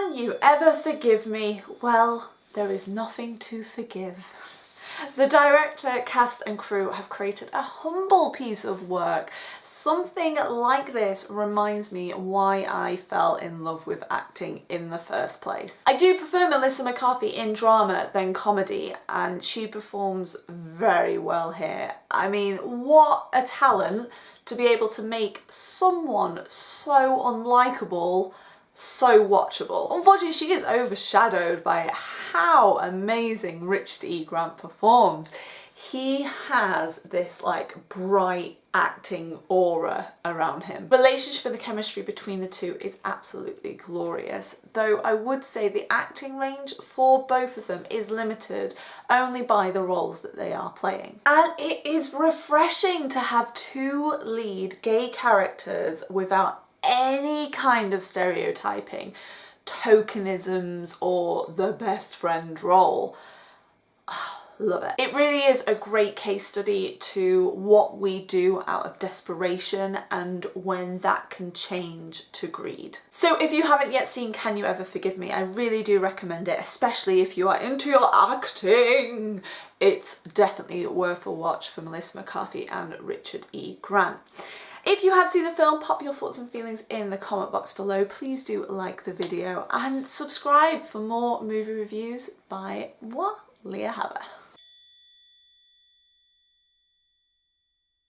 Can you ever forgive me? Well, there is nothing to forgive. The director, cast and crew have created a humble piece of work. Something like this reminds me why I fell in love with acting in the first place. I do prefer Melissa McCarthy in drama than comedy and she performs very well here. I mean, what a talent to be able to make someone so unlikable so watchable. Unfortunately, she is overshadowed by how amazing Richard E. Grant performs. He has this like bright acting aura around him. Relationship and the chemistry between the two is absolutely glorious, though I would say the acting range for both of them is limited only by the roles that they are playing. And it is refreshing to have two lead gay characters without any kind of stereotyping, tokenisms or the best friend role. Love it. It really is a great case study to what we do out of desperation and when that can change to greed. So if you haven't yet seen Can You Ever Forgive Me, I really do recommend it, especially if you are into your acting. It's definitely worth a watch for Melissa McCarthy and Richard E. Grant. If you have seen the film, pop your thoughts and feelings in the comment box below. Please do like the video and subscribe for more movie reviews by moi, Leah Haber.